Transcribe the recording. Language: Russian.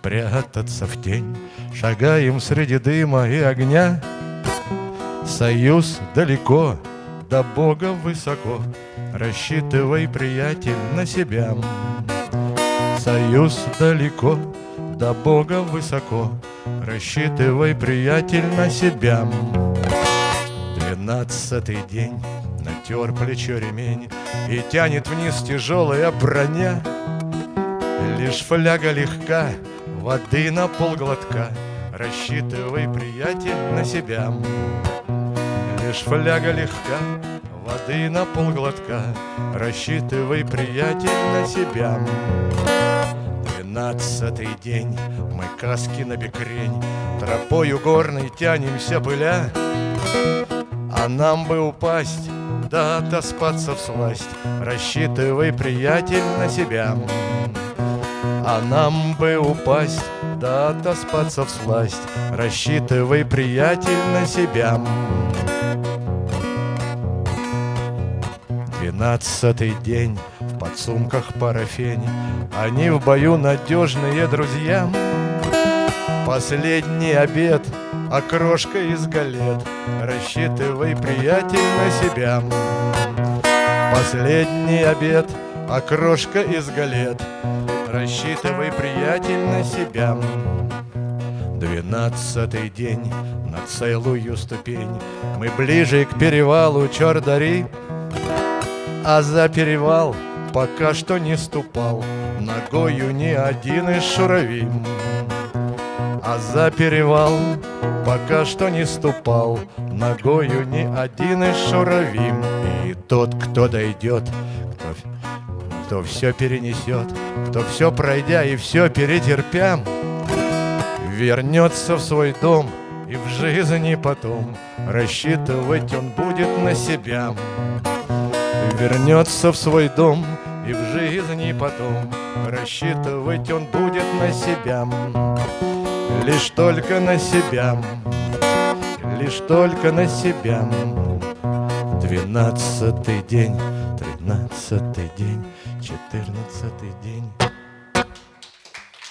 спрятаться в тень. Шагаем среди дыма и огня. Союз далеко, до Бога высоко. Рассчитывай, приятель, на себя. Союз далеко, до Бога высоко. Рассчитывай, приятель, на себя. Двенадцатый день натер плечо ремень И тянет вниз тяжелая броня Лишь фляга легка, воды на полглотка. Рассчитывай, приятель, на себя. Лишь фляга легка, воды на полглотка. Рассчитывай, приятель, на себя. Двенадцатый день, мы каски на бекрень. Тропою горной тянемся пыля. А нам бы упасть, да отоспаться в сласть. Рассчитывай, приятель, на себя а нам бы упасть, да отоспаться в сласть. Рассчитывай, приятель, на себя. Двенадцатый день, в подсумках парафень Они в бою надежные друзья. Последний обед, окрошка из галет. Рассчитывай, приятель, на себя. Последний обед, окрошка из галет Рассчитывай, приятель, на себя. Двенадцатый день на целую ступень. Мы ближе к перевалу Чордари А за перевал пока что не ступал. Ногою ни один из шуравим А за перевал пока что не ступал. Ногою ни один из шуравим И тот, кто дойдет, кто все перенесет, кто все пройдя и все перетерпя, вернется в свой дом и в жизни потом рассчитывать он будет на себя. Вернется в свой дом и в жизни потом рассчитывать он будет на себя. Лишь только на себя, лишь только на себя. Двенадцатый день, тринадцатый день, четырнадцатый день.